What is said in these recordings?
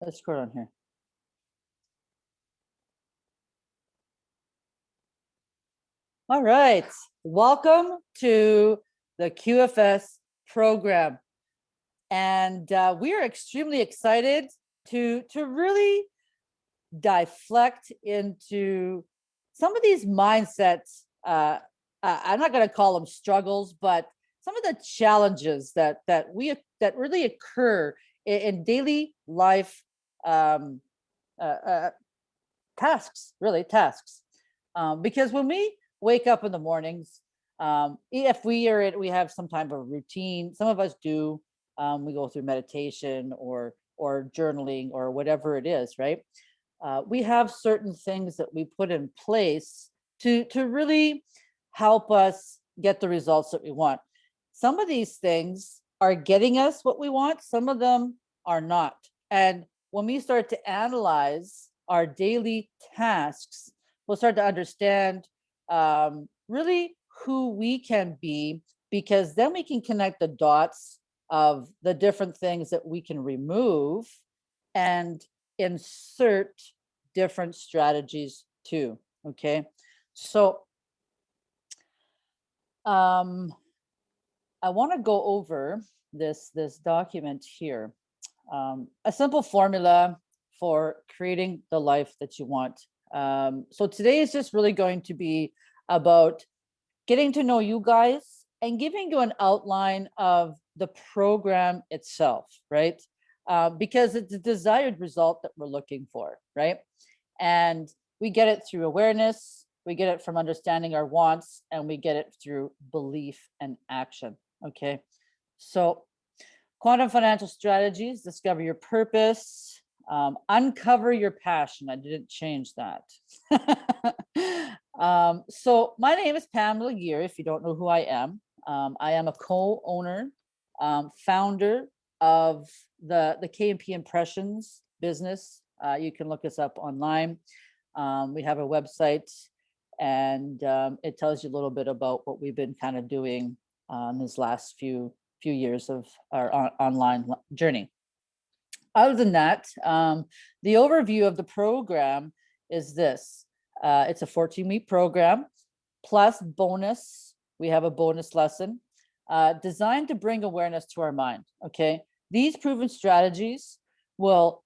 Let's scroll on here. All right, welcome to the QFS program. And uh, we are extremely excited to, to really deflect into some of these mindsets. Uh, I'm not going to call them struggles, but some of the challenges that that we that really occur in, in daily life um, uh, uh, tasks, really tasks. Um, because when we wake up in the mornings, um, if we are we have some type of routine, some of us do, um, we go through meditation or or journaling or whatever it is, right? Uh, we have certain things that we put in place to to really help us get the results that we want. Some of these things are getting us what we want, some of them are not. And when we start to analyze our daily tasks, we'll start to understand um, really who we can be, because then we can connect the dots of the different things that we can remove and insert different strategies too. Okay, so um, I want to go over this this document here. Um, a simple formula for creating the life that you want. Um, so today is just really going to be about getting to know you guys and giving you an outline of the program itself, right? Uh, because it's the desired result that we're looking for, right? And we get it through awareness, we get it from understanding our wants, and we get it through belief and action, okay? So quantum financial strategies, discover your purpose, um, uncover your passion. I didn't change that. um, so my name is Pamela Gear, if you don't know who I am. Um, I am a co-owner, um, founder of the, the KMP Impressions business. Uh, you can look us up online. Um, we have a website and um, it tells you a little bit about what we've been kind of doing on these last few few years of our on online journey. Other than that, um, the overview of the program is this. Uh, it's a 14 week program plus bonus. We have a bonus lesson uh, designed to bring awareness to our mind. Okay. These proven strategies will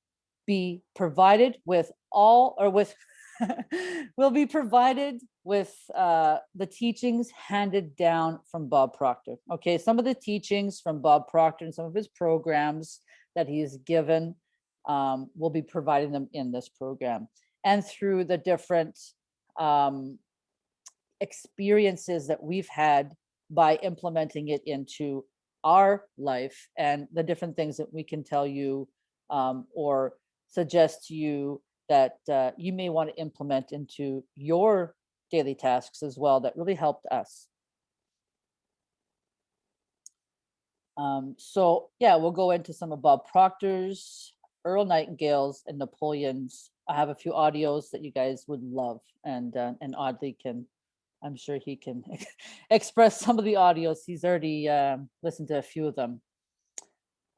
be provided with all or with will be provided with uh, the teachings handed down from Bob Proctor. Okay, some of the teachings from Bob Proctor and some of his programs that he has given um, will be providing them in this program and through the different um, experiences that we've had by implementing it into our life and the different things that we can tell you um, or suggest to you that uh, you may want to implement into your daily tasks as well that really helped us. Um, so yeah, we'll go into some of Bob Proctor's, Earl Nightingale's, and Napoleon's. I have a few audios that you guys would love, and uh, and Audley can, I'm sure he can express some of the audios. He's already um, listened to a few of them.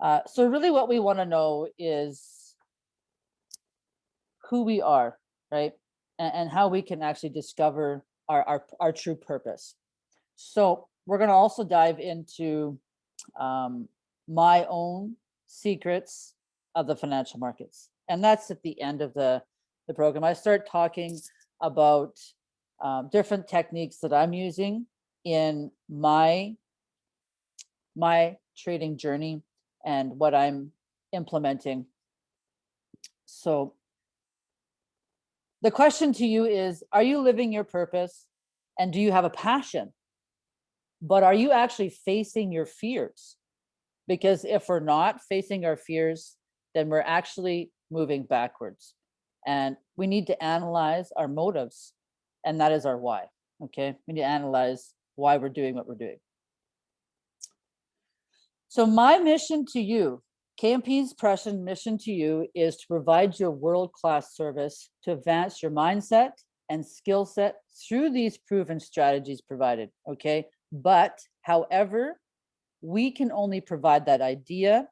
Uh, so really, what we want to know is who we are, right? And, and how we can actually discover our, our, our true purpose. So we're going to also dive into um, my own secrets of the financial markets. And that's at the end of the, the program. I start talking about um, different techniques that I'm using in my, my trading journey and what I'm implementing. So the question to you is, are you living your purpose? And do you have a passion? But are you actually facing your fears? Because if we're not facing our fears, then we're actually moving backwards. And we need to analyze our motives. And that is our why. Okay. We need to analyze why we're doing what we're doing. So my mission to you KMP Impressions mission to you is to provide you a world-class service to advance your mindset and skill set through these proven strategies provided, okay? But however, we can only provide that idea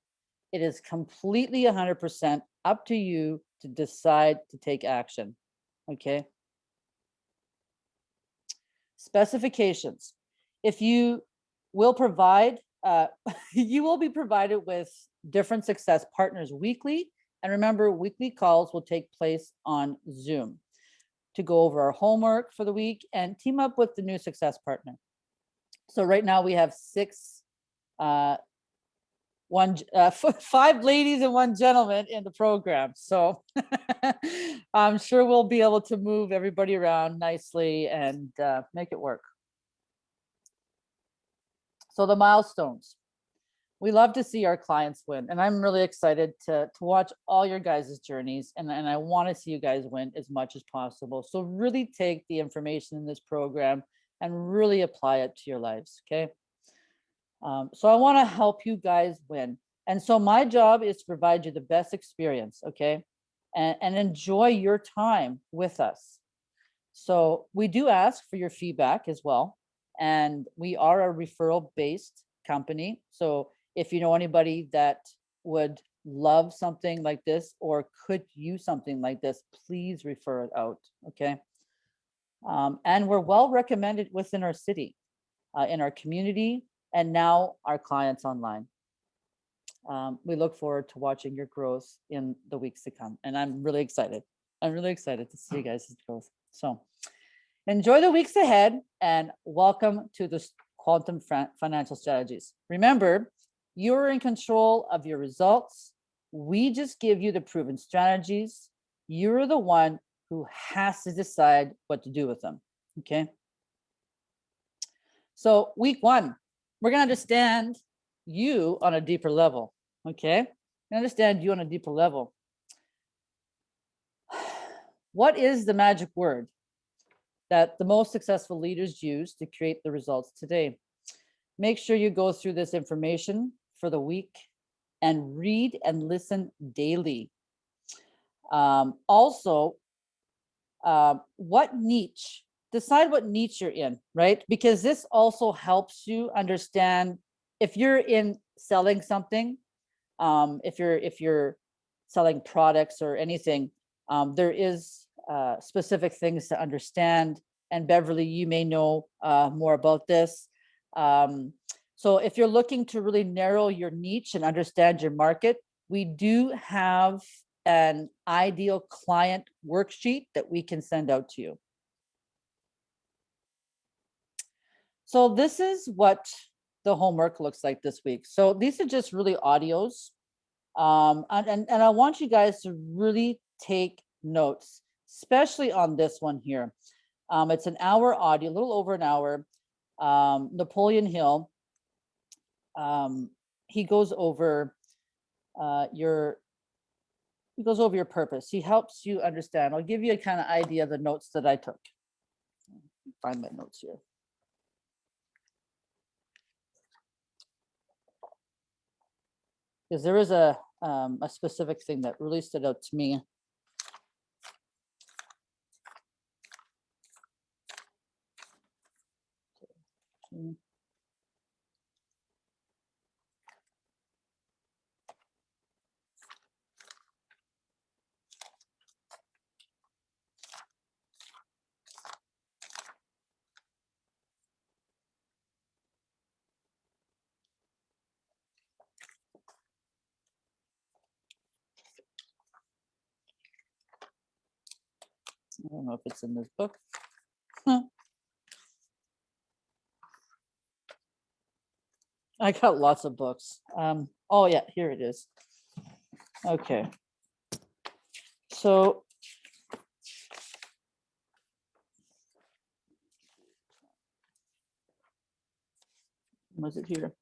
It is completely 100% up to you to decide to take action. Okay. Specifications. If you will provide, uh, you will be provided with different success partners weekly. And remember, weekly calls will take place on Zoom to go over our homework for the week and team up with the new success partner. So right now we have six, uh, one, uh, five ladies and one gentleman in the program. So I'm sure we'll be able to move everybody around nicely and uh, make it work. So the milestones. We love to see our clients win and I'm really excited to, to watch all your guys' journeys and, and I wanna see you guys win as much as possible. So really take the information in this program and really apply it to your lives, okay? Um, so I wanna help you guys win. And so my job is to provide you the best experience, okay? And, and enjoy your time with us. So we do ask for your feedback as well. And we are a referral based company. So if you know anybody that would love something like this or could use something like this, please refer it out, okay? Um, and we're well recommended within our city, uh, in our community, and now our clients online. Um, we look forward to watching your growth in the weeks to come. And I'm really excited. I'm really excited to see you guys' growth. So enjoy the weeks ahead and welcome to the Quantum Financial Strategies. Remember, you're in control of your results. We just give you the proven strategies. You're the one who has to decide what to do with them, okay? So week one, we're gonna understand you on a deeper level, okay? Understand you on a deeper level. What is the magic word that the most successful leaders use to create the results today? Make sure you go through this information for the week and read and listen daily. Um, also, uh, what niche, decide what niche you're in, right? Because this also helps you understand if you're in selling something, um, if you're if you're selling products or anything, um, there is uh, specific things to understand. And Beverly, you may know uh, more about this. Um, so if you're looking to really narrow your niche and understand your market, we do have an ideal client worksheet that we can send out to you. So this is what the homework looks like this week. So these are just really audios. Um, and, and, and I want you guys to really take notes, especially on this one here. Um, it's an hour audio, a little over an hour. Um, Napoleon Hill, um, he goes over uh, your he goes over your purpose. He helps you understand. I'll give you a kind of idea of the notes that I took. Find my notes here. Because there is a um, a specific thing that really stood out to me. Okay. I don't know if it's in this book. I got lots of books. Um, oh yeah, here it is. Okay. So was it here?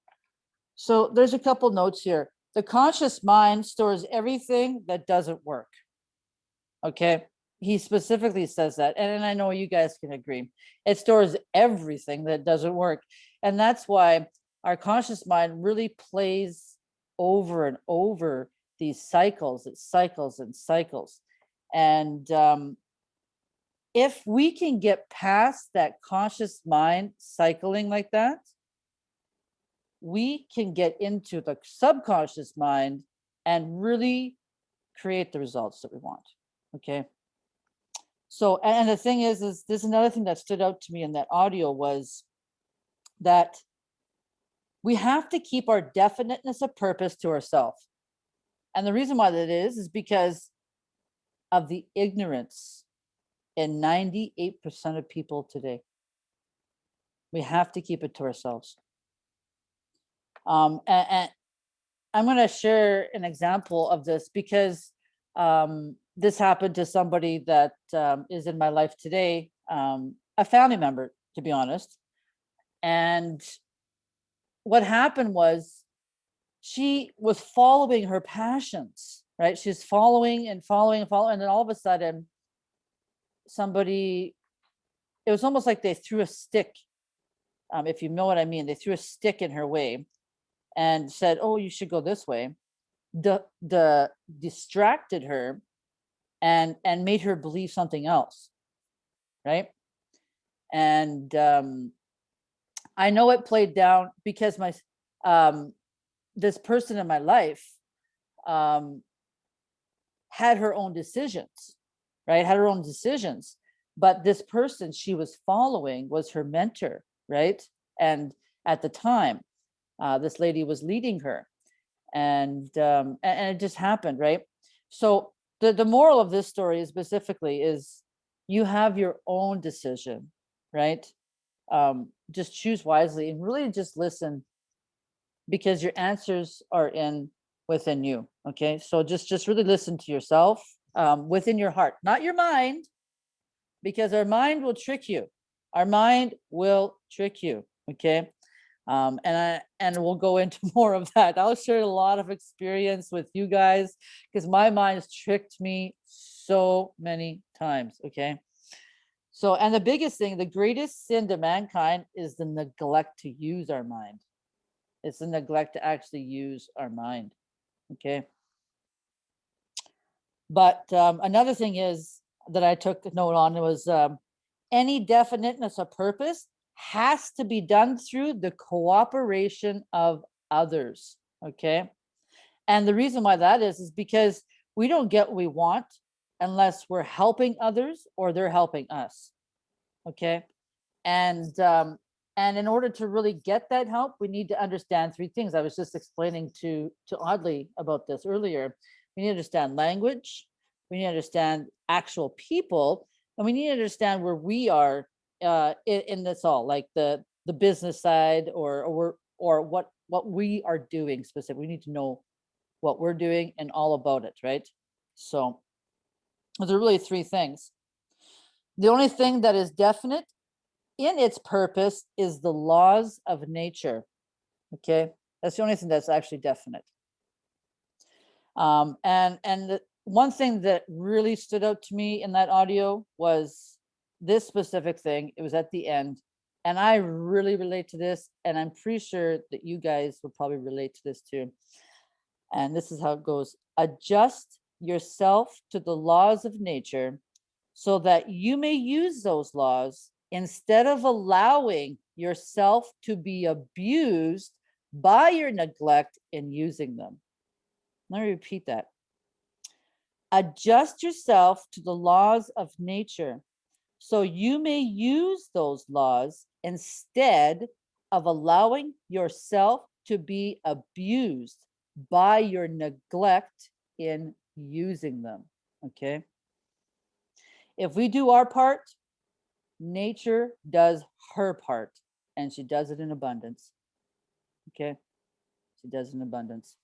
So there's a couple notes here. The conscious mind stores everything that doesn't work. Okay he specifically says that and, i know you guys can agree it stores everything that doesn't work and that's why our conscious mind really plays over and over these cycles it cycles and cycles and um, if we can get past that conscious mind cycling like that we can get into the subconscious mind and really create the results that we want. Okay. So, and the thing is, is there's another thing that stood out to me in that audio was that we have to keep our definiteness of purpose to ourselves. And the reason why that is, is because of the ignorance in 98% of people today. We have to keep it to ourselves. Um, and, and I'm going to share an example of this because um, this happened to somebody that um, is in my life today, um, a family member, to be honest. And what happened was she was following her passions, right? She's following and following and following. And then all of a sudden, somebody, it was almost like they threw a stick, um, if you know what I mean. They threw a stick in her way and said, oh, you should go this way. The, the distracted her and and made her believe something else right? And um i know it played down because my um this person in my life um had her own decisions right? Had her own decisions but this person she was following was her mentor right? And at the time uh, this lady was leading her and um and, and it just happened right? So the, the moral of this story specifically is you have your own decision, right? Um, just choose wisely and really just listen because your answers are in within you. Okay. So just, just really listen to yourself um, within your heart, not your mind, because our mind will trick you. Our mind will trick you. Okay. Um, and I, and we'll go into more of that. I'll share a lot of experience with you guys because my mind has tricked me so many times. Okay. So, and the biggest thing, the greatest sin to mankind is the neglect to use our mind. It's the neglect to actually use our mind. Okay. But um, another thing is that I took note on it was um, any definiteness of purpose has to be done through the cooperation of others, okay? And the reason why that is, is because we don't get what we want unless we're helping others or they're helping us, okay? And um, and in order to really get that help, we need to understand three things. I was just explaining to, to Audley about this earlier. We need to understand language, we need to understand actual people, and we need to understand where we are uh, in, in this all, like the the business side or or or what what we are doing specifically. We need to know what we're doing and all about it, right? So there are really three things. The only thing that is definite in its purpose is the laws of nature. Okay, that's the only thing that's actually definite. Um, and and the, one thing that really stood out to me in that audio was this specific thing, it was at the end. And I really relate to this. And I'm pretty sure that you guys will probably relate to this too. And this is how it goes. Adjust yourself to the laws of nature so that you may use those laws instead of allowing yourself to be abused by your neglect in using them. Let me repeat that. Adjust yourself to the laws of nature so you may use those laws instead of allowing yourself to be abused by your neglect in using them, okay? If we do our part, nature does her part and she does it in abundance, okay? She does it in abundance.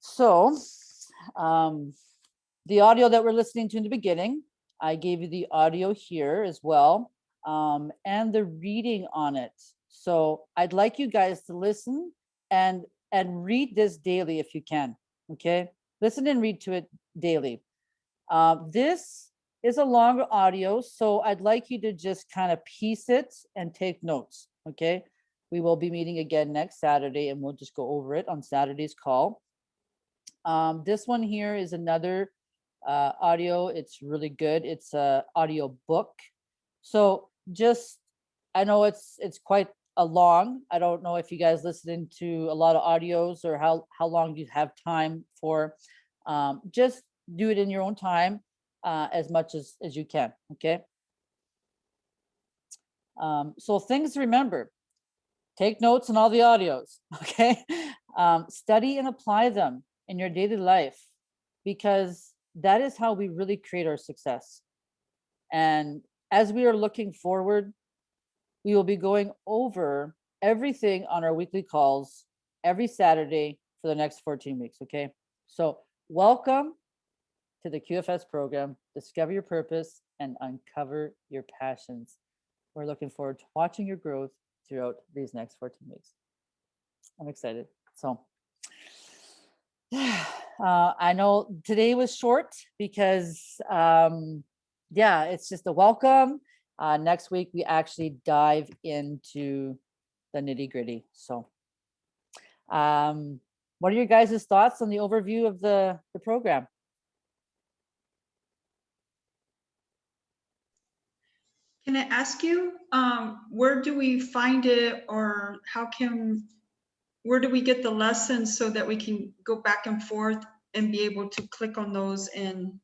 So, um, the audio that we're listening to in the beginning I gave you the audio here as well um, and the reading on it. So I'd like you guys to listen and and read this daily if you can. Okay, listen and read to it daily. Uh, this is a longer audio, so I'd like you to just kind of piece it and take notes. Okay, we will be meeting again next Saturday and we'll just go over it on Saturday's call. Um, this one here is another uh, audio. It's really good. It's a audio book. So just, I know it's it's quite a long. I don't know if you guys listening to a lot of audios or how, how long you have time for. Um, just do it in your own time, uh, as much as, as you can, okay? Um, so things remember, take notes on all the audios, okay? Um, study and apply them in your daily life because that is how we really create our success. And as we are looking forward, we will be going over everything on our weekly calls every Saturday for the next 14 weeks, okay? So welcome to the QFS program, Discover Your Purpose and Uncover Your Passions. We're looking forward to watching your growth throughout these next 14 weeks. I'm excited. So uh, I know today was short because, um, yeah, it's just a welcome. Uh, next week, we actually dive into the nitty gritty. So um, what are your guys' thoughts on the overview of the, the program? Can I ask you, um, where do we find it or how can, where do we get the lessons so that we can go back and forth and be able to click on those and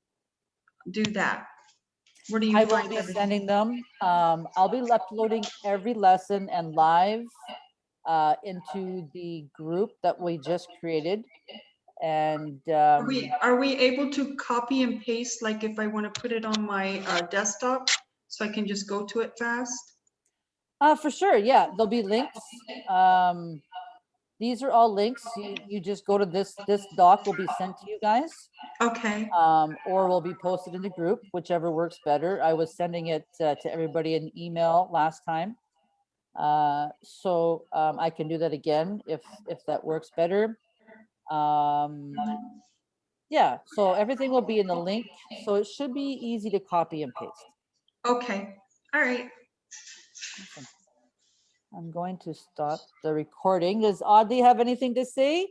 do that? Where do you I will be everything? sending them. Um, I'll be uploading every lesson and live uh, into the group that we just created. And Are um, we, are we able to copy and paste, like if I want to put it on my uh, desktop, so I can just go to it fast? uh, for sure, yeah, there'll be links. Um, these are all links. You, you just go to this, this doc will be sent to you guys. Okay, um, or will be posted in the group, whichever works better. I was sending it uh, to everybody in email last time. Uh, so um, I can do that again if, if that works better. Um, yeah, so everything will be in the link, so it should be easy to copy and paste. okay, all right. Awesome. I'm going to stop the recording. Does Audley have anything to say?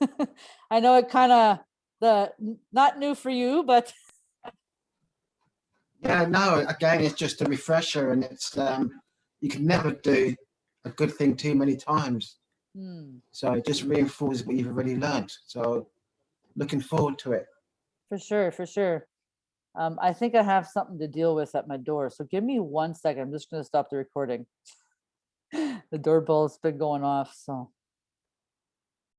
I know it kind of, the, not new for you, but Yeah, no, again, it's just a refresher and it's, um, you can never do a good thing too many times. hmm. So it just reinforces what you've already learned. So looking forward to it. For sure, for sure. Um, I think I have something to deal with at my door, so give me one second. I'm just gonna stop the recording. The doorbell's been going off, so.